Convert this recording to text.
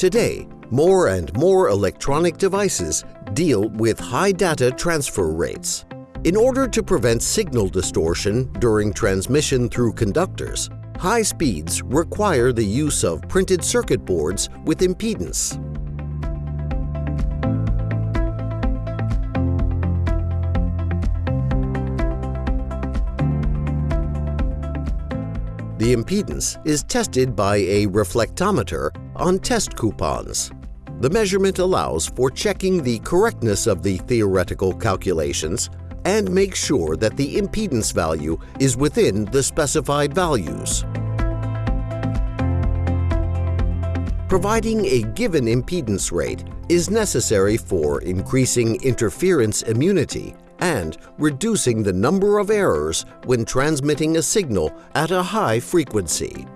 Today, more and more electronic devices deal with high data transfer rates. In order to prevent signal distortion during transmission through conductors, high speeds require the use of printed circuit boards with impedance. The impedance is tested by a reflectometer on test coupons. The measurement allows for checking the correctness of the theoretical calculations and makes sure that the impedance value is within the specified values. Providing a given impedance rate is necessary for increasing interference immunity and reducing the number of errors when transmitting a signal at a high frequency.